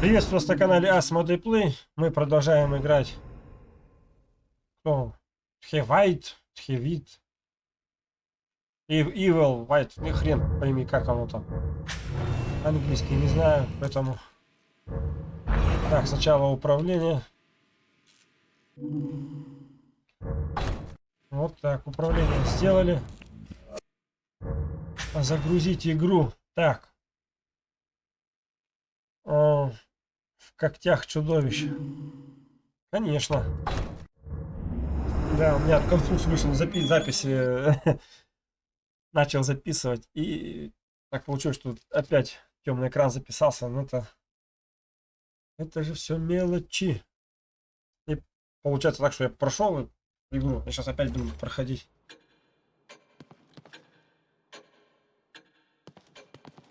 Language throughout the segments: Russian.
Приветствую вас на канале Asmodee Play. Мы продолжаем играть. Кто? Хевайт, Хевит. Evil White. Ни хрен пойми, как оно там. Английский не знаю, поэтому... Так, сначала управление. Вот так, управление сделали. Загрузить игру. Так. В когтях чудовищ. Конечно. Да, у меня конфуз вышел запи записи. Начал записывать. И так получилось, что опять темный экран записался. Но это... Это же все мелочи. И получается так, что я прошел игру. Я сейчас опять буду проходить.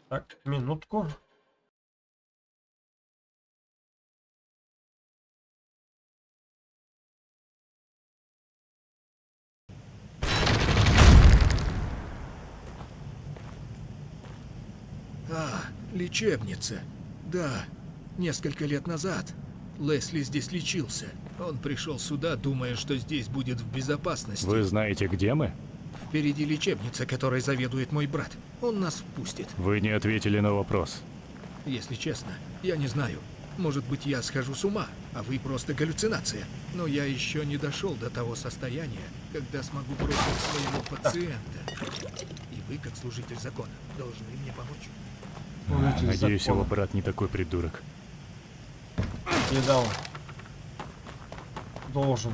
Так, минутку. А, лечебница. Да, несколько лет назад Лесли здесь лечился. Он пришел сюда, думая, что здесь будет в безопасности. Вы знаете, где мы? Впереди лечебница, которой заведует мой брат. Он нас впустит. Вы не ответили на вопрос. Если честно, я не знаю. Может быть, я схожу с ума, а вы просто галлюцинация. Но я еще не дошел до того состояния, когда смогу бросить своего пациента. И вы, как служитель закона, должны мне помочь. Служитель Надеюсь, закона. его брат не такой придурок. Не дал. Должен.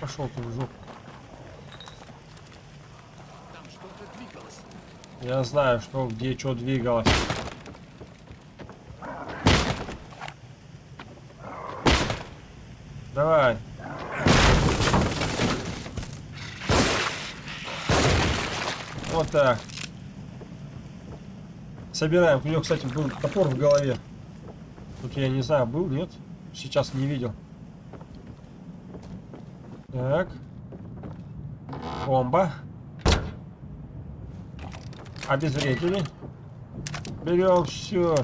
Пошел ты в жопу. Там что-то двигалось. Я знаю, что где что двигалось. Так. Собираем. У него, кстати, был топор в голове. Тут я не знаю, был, нет? Сейчас не видел. Так. Бомба. Обезвредили. Берем все.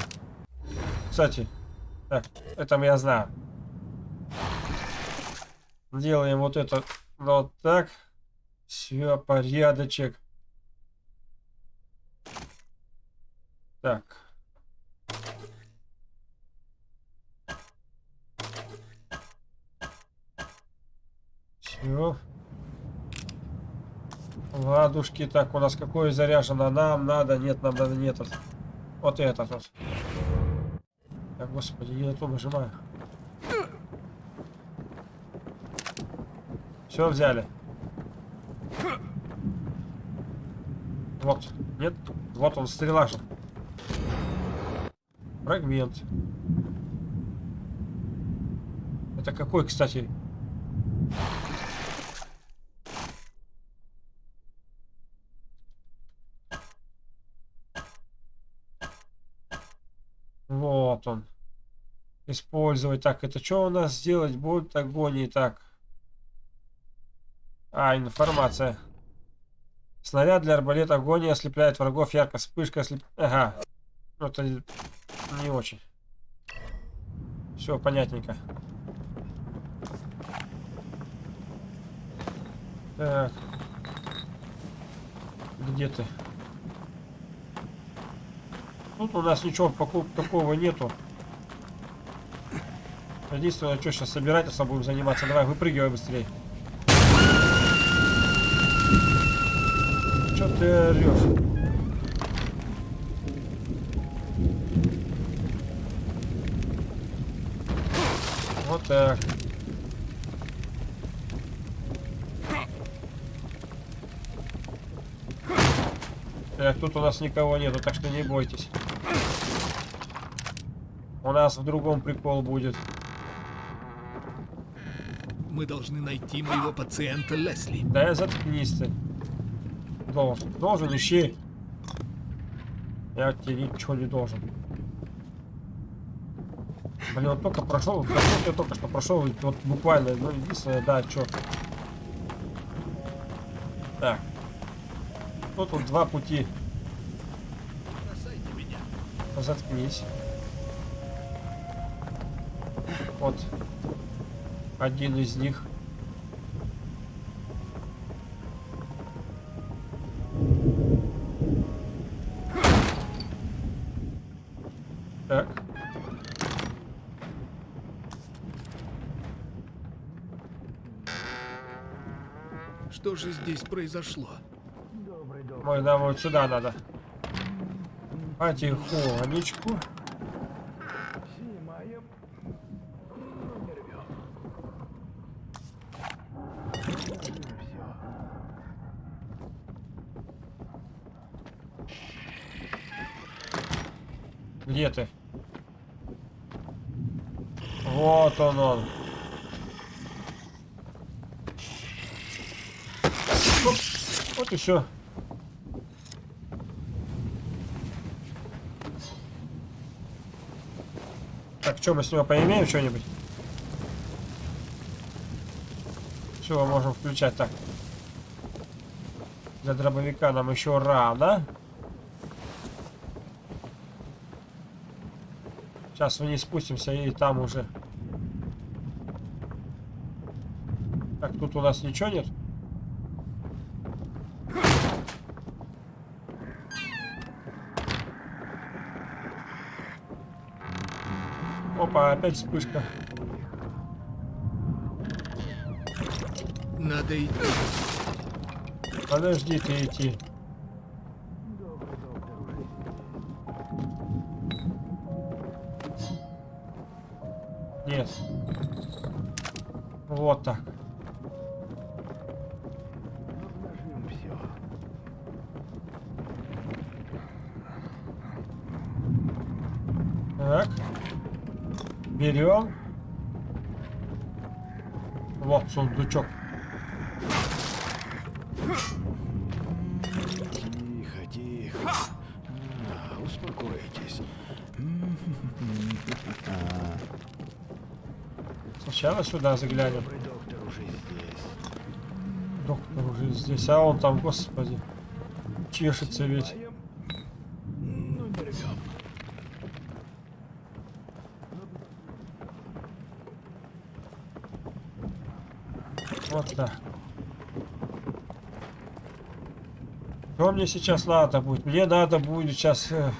Кстати, так, это я знаю. Делаем вот это вот так. Все, порядочек. Так. Все. Ладушки. Так, у нас какое заряжено? Нам надо, нет, нам надо, нет. Вот, вот этот вот. Так, господи, я то нажимаю. Все взяли. Вот, нет? Вот он, стрела же. Фрагмент. Это какой, кстати? Вот он. Использовать. Так, это что у нас сделать будет агонии? Так. А, информация. Снаряд для арбалета агония ослепляет врагов. Ярко вспышка ослеп... Ага. Это не очень. Все, понятненько. Так. Где ты? Тут у нас ничего такого нету. Единственное, что сейчас собирательством будем заниматься. Давай, выпрыгивай быстрее. Че ты орешь? Так. Так, тут у нас никого нету, так что не бойтесь. У нас в другом прикол будет. Мы должны найти моего пациента Лесли. Да заткнись ты. Должен. Должен, ищи. Я тебе ничего не должен. Блин, он только прошел, прошел я только что прошел, вот буквально, ну, единственное, да, что. Так. Тут вот два пути. Заткнись. Вот. Один из них. Же здесь произошло? Ой, нам вот сюда надо. Потихонечку. Где ты? Вот он он. Оп, Вот и все. Так, что мы с него поимеем что-нибудь? Все, можем включать. Так. Для дробовика нам еще рано. Сейчас вниз спустимся и там уже. Так, тут у нас ничего нет. Опа, опять вспышка. Надо идти. Подожди ты идти. Нет. Вот. Так. Берем. Вот сундучок. Тихо, тихо. А, успокойтесь. Сначала сюда заглянем. Доктор уже здесь. Доктор уже здесь, а он там, господи, чешется ведь. Ну, не рвем. Вот так. Что мне сейчас надо будет? Мне надо будет сейчас э,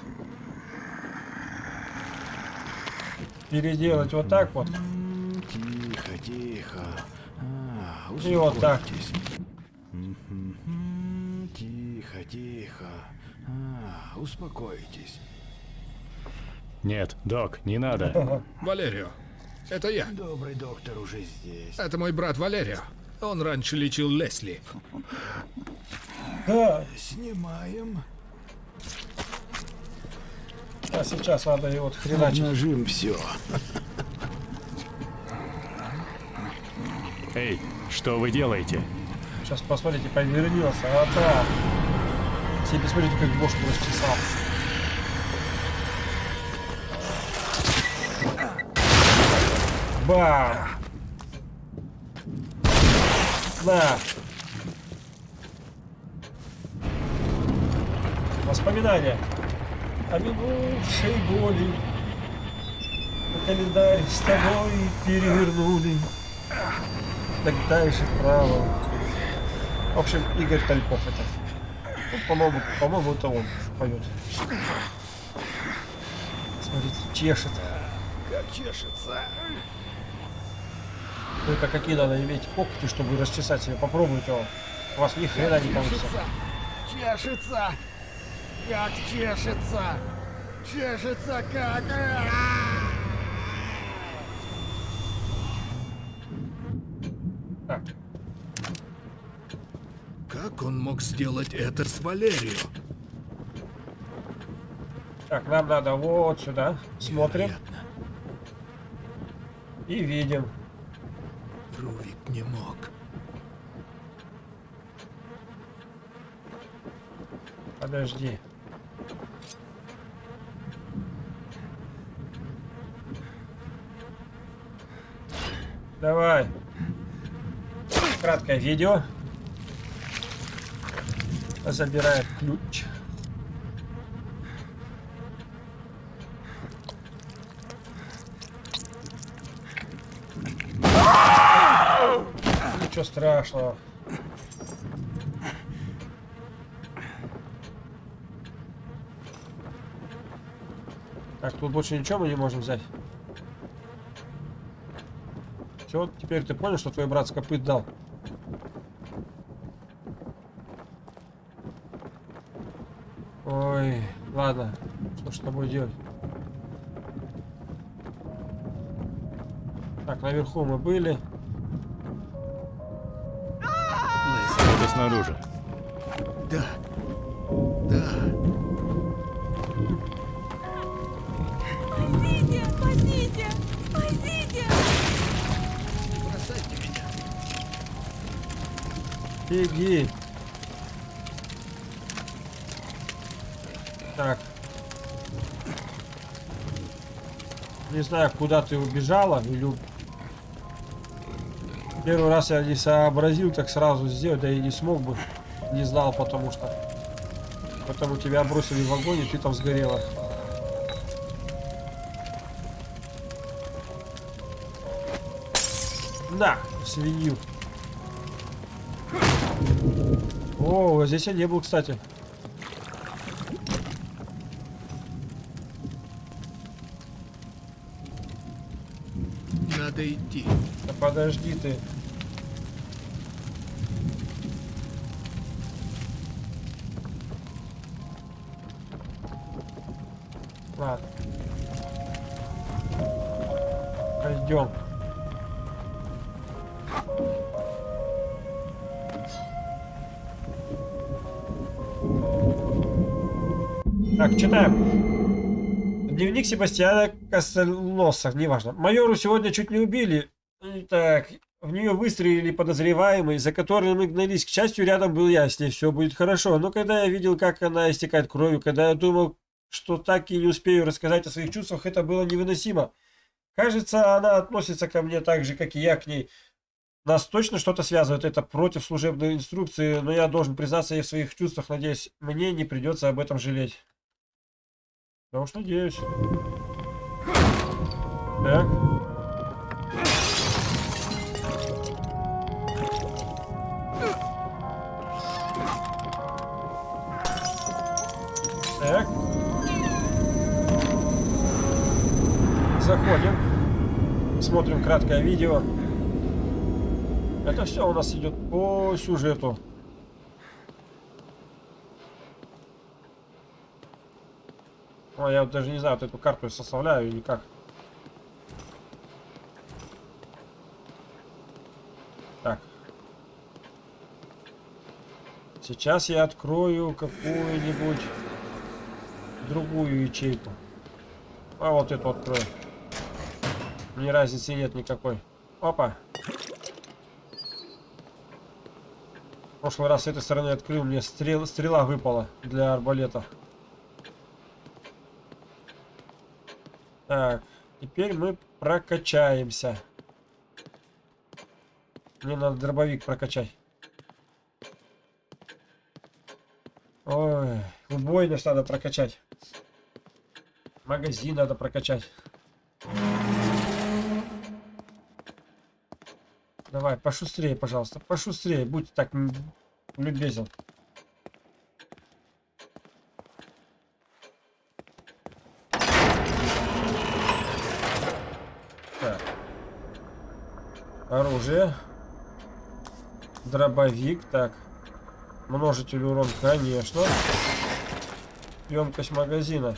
переделать вот так вот. Тихо, тихо. А, И вот так. Тихо, тихо. А, успокойтесь. Нет, док, не надо. Валерио. Это я. Добрый доктор уже здесь. Это мой брат Валерио. Он раньше лечил Лесли. Да, Снимаем. а сейчас надо его вот хреначить. Нажим все. Эй, что вы делаете? Сейчас посмотрите, повернется. А так. Все посмотрите, как бошку расчесал. Бам! На! Воспоминания о минувшей боли. Календарь с тобой перевернули. Так дальше вправо. В общем, Игорь Тальков это. Ну, по-моему, по-моему, это он поет. Смотрите, чешет. Как чешется. Только какие надо иметь когти, чтобы расчесать себе. Попробуйте он. У вас ни хрена не получится. Чешется. Как чешется. Чешется как. Так, Как он мог сделать это с Валерио? так, нам надо вот сюда. Смотрим Невероятно. и видим. Не мог. Подожди. Давай. Краткое видео. Забирает ключ. Ничего страшного. Так, тут больше ничего мы не можем взять. Все, теперь ты понял, что твой брат с копыт дал? Ой, ладно. Что с тобой делать? Так, наверху мы были. Снаружи. Да. Да. Спасите! Спасите! Спасите! Не бросайте меня. Беги. Так. Не знаю, куда ты убежала, или... Первый раз я не сообразил так сразу сделать, да и не смог бы. Не знал, потому что... Потому тебя бросили в огонь, и ты там сгорела. На, свинью. О, здесь я не был, кстати. Надо идти. Подожди ты. Ладно. Пойдем. Так, читаем. Дневник Себастьяна Костельноса, неважно. Майору сегодня чуть не убили. Так, в нее выстрелили подозреваемые, за которым мы гнались. К счастью, рядом был я, с ней все будет хорошо. Но когда я видел, как она истекает кровью, когда я думал, что так и не успею рассказать о своих чувствах, это было невыносимо. Кажется, она относится ко мне так же, как и я к ней. Нас точно что-то связывает, это против служебной инструкции, но я должен признаться ей в своих чувствах, надеюсь, мне не придется об этом жалеть. Да уж надеюсь. Так. Так. Заходим. Смотрим краткое видео. Это все у нас идет по сюжету. Ой, я даже не знаю, вот эту карту составляю или как. Так. Сейчас я открою какую-нибудь другую ячейку. А вот эту открою. Мне разницы нет никакой. Опа. В прошлый раз с этой стороны открыл, мне стрел, стрела выпала для арбалета. Так, теперь мы прокачаемся. Мне надо дробовик прокачать. Ой, убойность надо прокачать. Магазин надо прокачать. Давай, пошустрее, пожалуйста. Пошустрее, будь так любезен. Оружие. Дробовик, так. Множитель урон, конечно. Емкость магазина.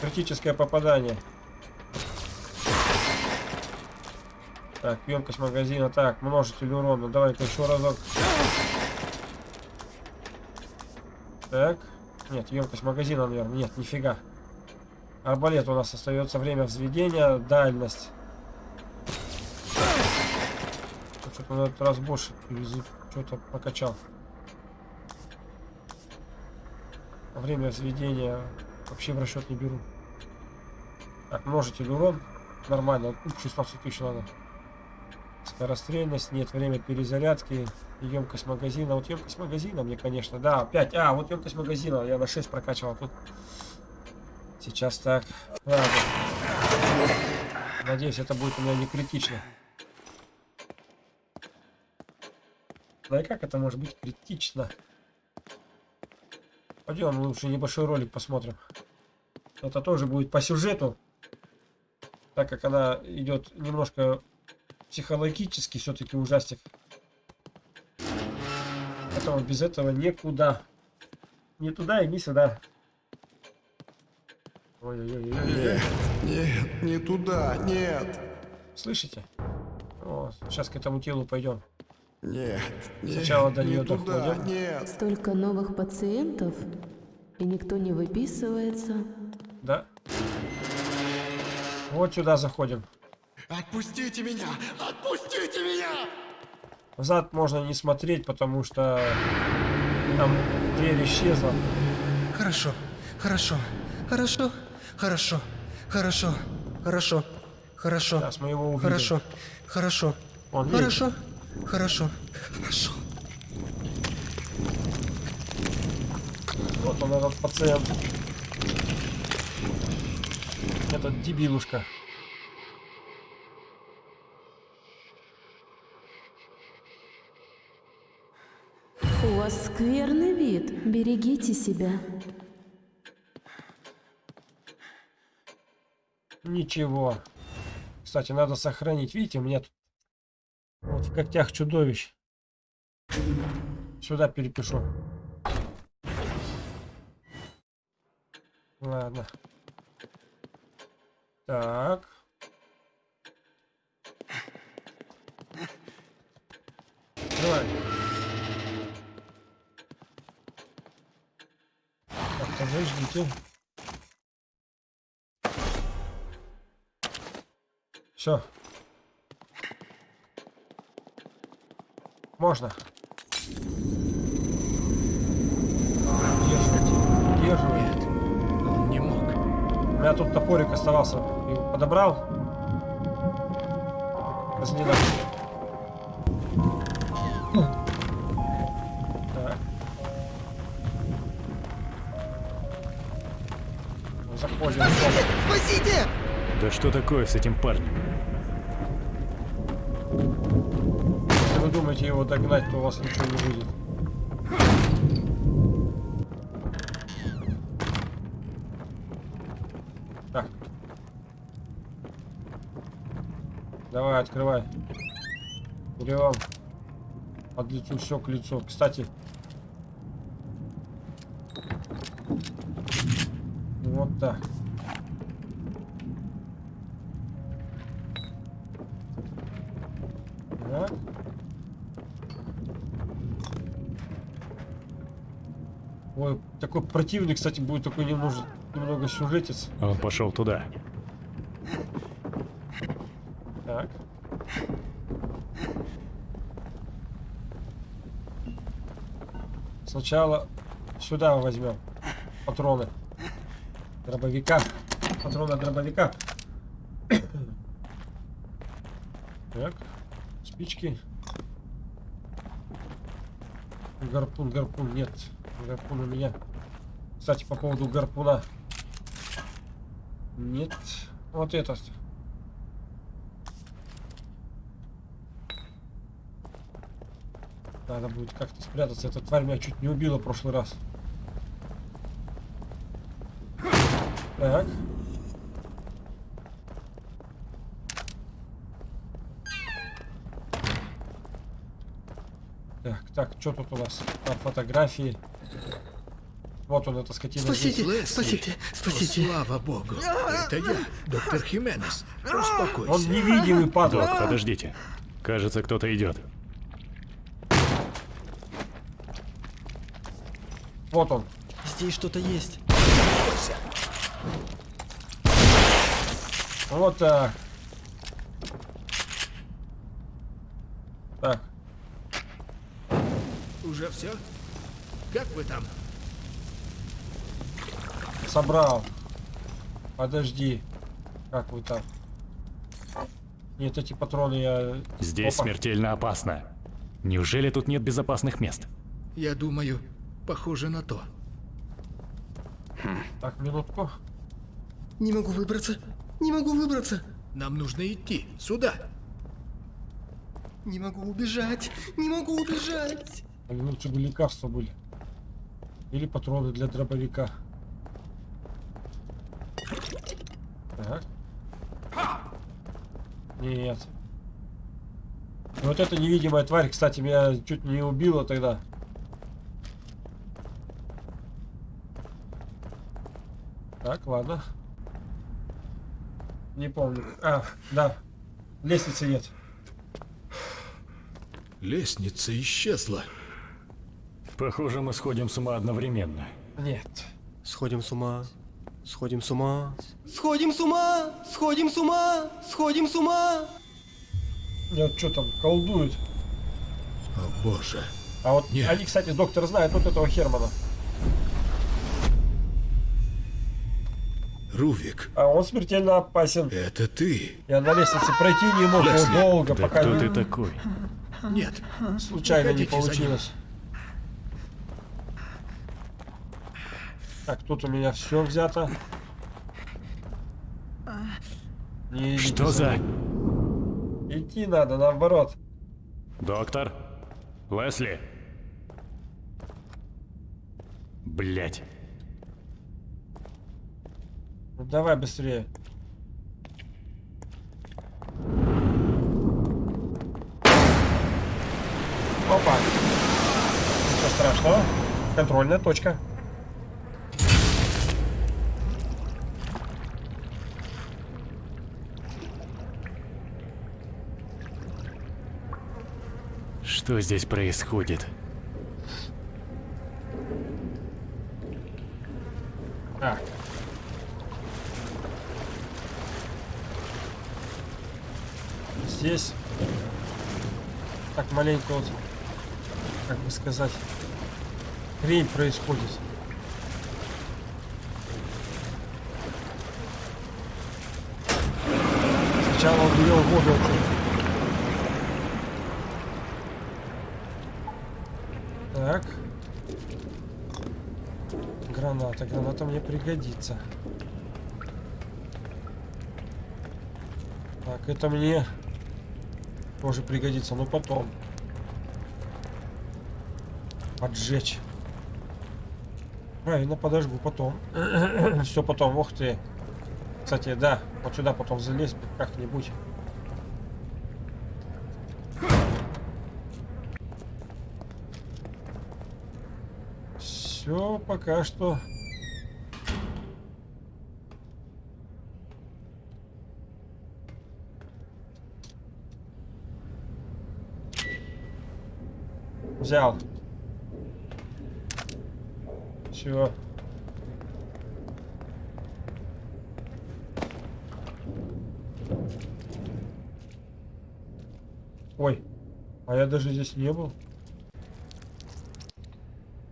Критическое попадание. Так, емкость магазина. Так, множитель урона. Давай-ка еще разок. Так. Нет, емкость магазина, наверное. Нет, нифига. Арбалет у нас остается время взведения. Дальность. Что-то на этот раз больше что-то покачал. Время взведения вообще в расчет не беру. Так, множитель урон. Нормально. 16 тысяч надо. Скорострельность, нет, время перезарядки, емкость магазина. Вот емкость магазина мне, конечно, да, 5. А, вот емкость магазина, я на 6 прокачивал. Тут сейчас так. Ладно. Надеюсь, это будет у меня не критично. Да и как это может быть критично? Пойдем лучше небольшой ролик посмотрим. Это тоже будет по сюжету. Так как она идет немножко психологически, все-таки ужастик. Поэтому без этого никуда. Не туда и не сюда. Ой-ой-ой. Нет, не туда, нет. Слышите? О, сейчас к этому телу пойдем. Нет, нет, Сначала до не туда, доходим. нет. Столько новых пациентов, и никто не выписывается. Да? Вот сюда заходим. Отпустите меня! Отпустите меня! Назад можно не смотреть, потому что там дверь исчезла. Хорошо, хорошо, хорошо, хорошо, хорошо, хорошо, хорошо, Сейчас мы его увидим. хорошо, хорошо, Он видит. Хорошо, хорошо. Вот он, этот пациент. Этот дебилушка. У вас скверный вид. Берегите себя. Ничего. Кстати, надо сохранить. Видите, у меня тут вот в когтях чудовищ. Сюда перепишу. Ладно. Так. Давай. Так, подождите. Все. Можно. Удерживайте. Удерживайте. Он не мог. У меня тут топорик оставался. Его подобрал. Разняла. Так. Заходим. Спасите! Да что такое с этим парнем? Думаете его догнать, то у вас ничего не будет. Так. Давай, открывай. Берем. От лицу все к лицу. Кстати. Вот. Так. Такой противный, кстати, будет такой немного, немного сюжетец. Он пошел туда. Так. Сначала сюда возьмем патроны дробовика. Патроны дробовика. Так. Спички. Гарпун, гарпун, нет. Гарпун у меня. Кстати, по поводу гарпуна. Нет. Вот этот. Надо будет как-то спрятаться. Эта тварь меня чуть не убила в прошлый раз. Так. Так, так, что тут у нас? Там фотографии. Вот он, эта скотина. здесь. Спасите, Лесли. спасите, О, спасите. слава богу. Это я, доктор Хименес. Успокойся. Он невидимый, падла. Док, подождите. Кажется, кто-то идет. Вот он. Здесь что-то есть. Вот так. Так, Уже все? Как вы там? Собрал. Подожди. Как вы там? Нет, эти патроны я... Здесь Опа. смертельно опасно. Неужели тут нет безопасных мест? Я думаю, похоже на то. Так, минутку. Не могу выбраться. Не могу выбраться. Нам нужно идти. Сюда. Не могу убежать. Не могу убежать. Лучше бы лекарства были. Или патроны для дробовика. Так. Нет. И Вот эта невидимая тварь, кстати, меня чуть не убила тогда. Так, ладно. Не помню. А, да. Лестницы нет. Лестница исчезла. Похоже, мы сходим с ума одновременно. Нет. Сходим с ума. Сходим с ума. Сходим с ума. Сходим с ума. Сходим с ума. Нет, что там, колдуют. О боже. А вот Нет. они, кстати, доктор знает вот этого Хермана. Рувик, А он смертельно опасен. это ты? Я на лестнице пройти не мог Лесли, долго, Да пока кто не- ты такой? Нет. случайно не получилось. Так, тут у меня все взято. Не Что за... Идти надо, наоборот. Доктор? Лесли? Блять. Ну, давай быстрее. Опа. Ничего страшного. Контрольная точка. Что здесь происходит? А. Здесь так маленько вот, как бы сказать, хрень происходит. Сначала он ввел воду отсюда. Так. Граната мне пригодится. Так, это мне тоже пригодится, но потом. Поджечь. Правильно, подожгу потом. Все потом, ух ты. Кстати, да, вот сюда потом залезть как-нибудь. Все пока что. Взял. Все. Ой, а я даже здесь не был.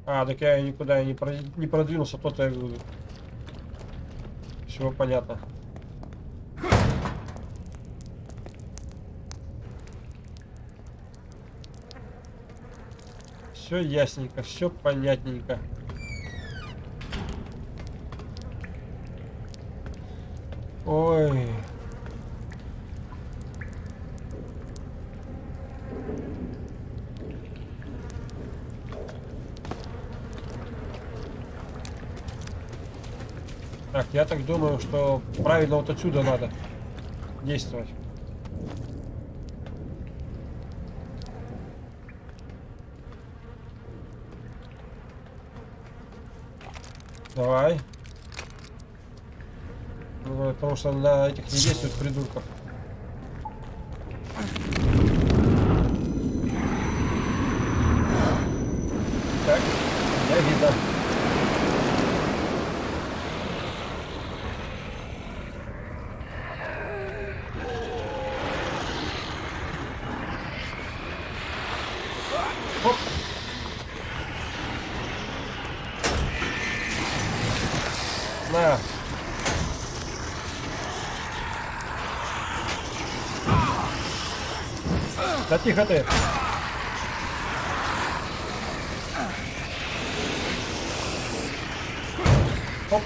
А, так я никуда не продвинулся, то-то я говорю. Все понятно. Все ясненько, все понятненько. Ой. Так, я так думаю, что правильно вот отсюда надо действовать. Давай. Ну, потому что на этих не действует придурков. Так, я видно. Оп. На. Тихо ты. Оп.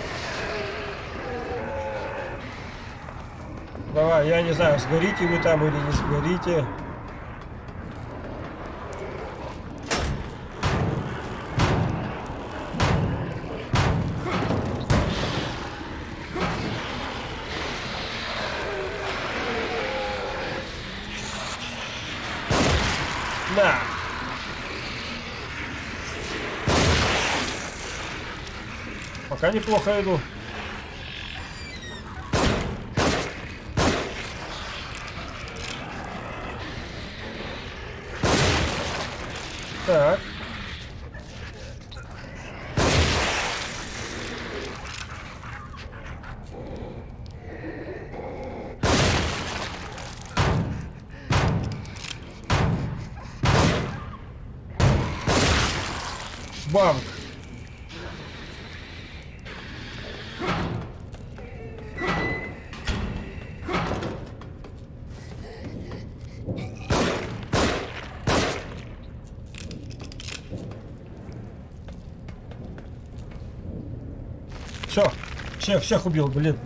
Давай, я не знаю, сгорите вы там или не сгорите. На! Пока неплохо иду. Все, всех, всех убил, блин.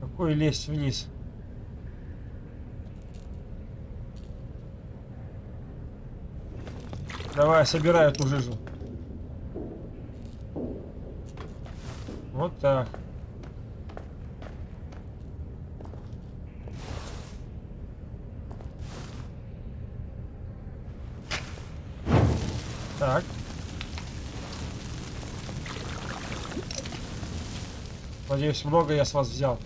Какой лезть вниз? Давай, собирай эту жижу. Вот так. Так. Надеюсь, много я с вас взял.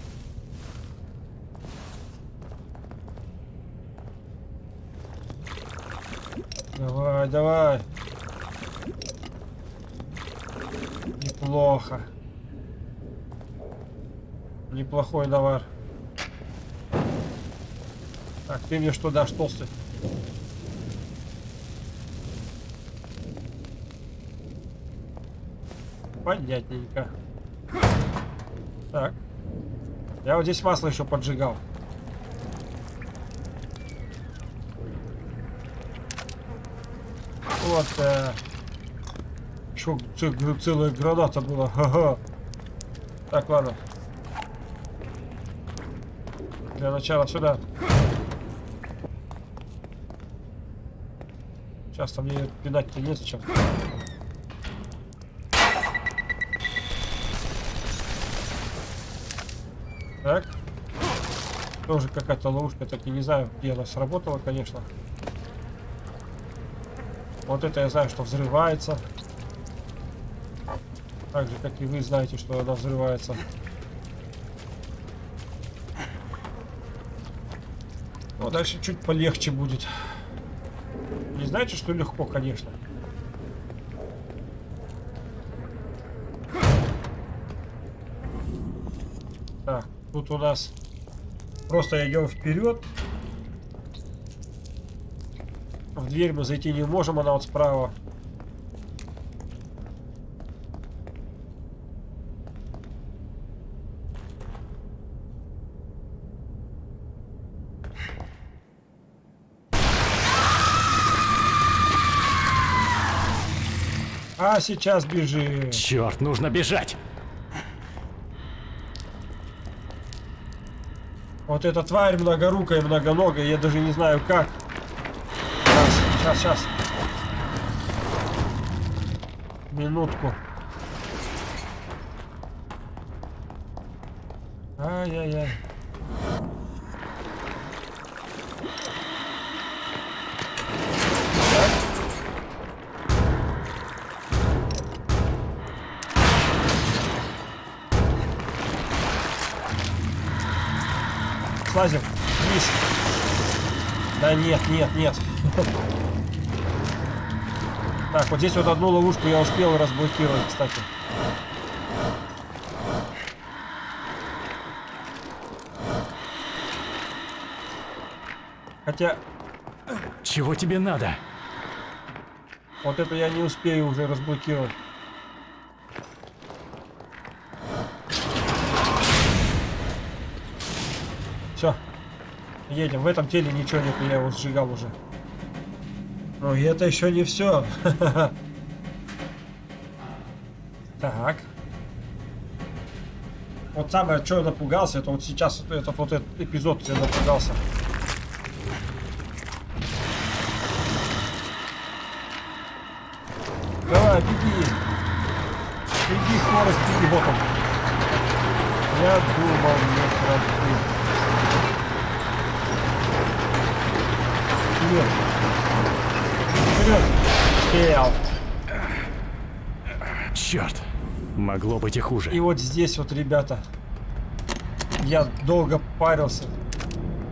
Давай, давай. Неплохо. Неплохой товар. Так, ты мне что дашь, толстый? Понятненько. Так. Я вот здесь масло еще поджигал. Вот. Э, еще ц- целая граната была. Ага. Так, ладно. Для начала сюда. Сейчас-то мне пинать-то незачем. Так. Тоже какая-то ловушка, так и не знаю, где она сработала, конечно. Вот это я знаю, что взрывается. Так же, как и вы знаете, что она взрывается. Ну, дальше чуть полегче будет. Не знаете, что легко, конечно. Так, тут у нас просто идем вперед. В дверь мы зайти не можем, она вот справа. А сейчас бежим. Черт, нужно бежать! Вот эта тварь многорукая, многоногая, я даже не знаю как. Сейчас, сейчас, сейчас. Минутку. Ай-яй-яй. Слазим вниз. Да нет, нет, нет. Так, вот здесь вот одну ловушку я успел разблокировать, кстати. Хотя, Чего тебе надо? вот это я не успею уже разблокировать. Едем. В этом теле ничего нет, я его сжигал уже. Ну и это еще не все. Так. Вот самое, что я напугался, это вот сейчас этот вот этот эпизод я напугался. Давай, беги. Беги, скорость, беги, вот он. Я думал, не пробил. Вперед! Вперед! Успел! Черт! Могло быть и хуже. И вот здесь вот, ребята, я долго парился,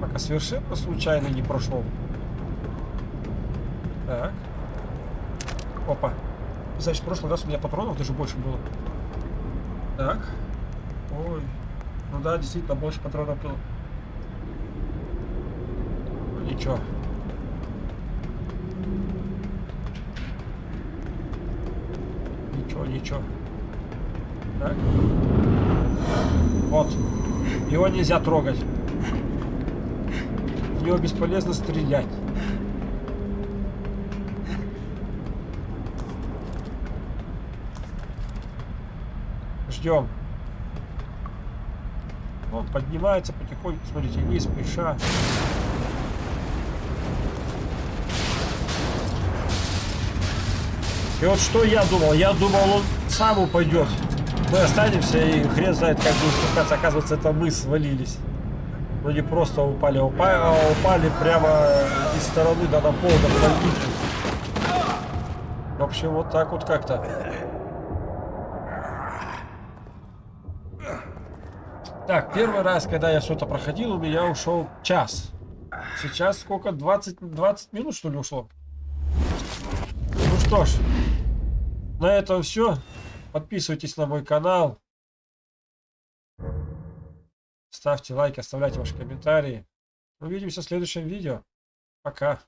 пока совершенно случайно не прошел. Так. Опа. Значит, в прошлый раз у меня патронов даже больше было. Так. Ой. Ну да, действительно, больше патронов было. Ну, Ничего. Ничего. Так. Вот. Его нельзя трогать. В него бесполезно стрелять. Ждем. Он поднимается потихоньку, смотрите, не спеша. И вот что я думал? Я думал, он сам упадет. Мы останемся и хрен знает, как будет спускаться. Оказывается, это мы свалились. Но не просто упали, а упали, прямо из стороны до на пол, больницу. В общем, вот так вот как-то. Так, первый раз, когда я что-то проходил, у меня ушел час. Сейчас сколько? 20, 20 минут, что ли, ушло? Что ж, на этом все. Подписывайтесь на мой канал. Ставьте лайки, оставляйте ваши комментарии. Увидимся в следующем видео. Пока.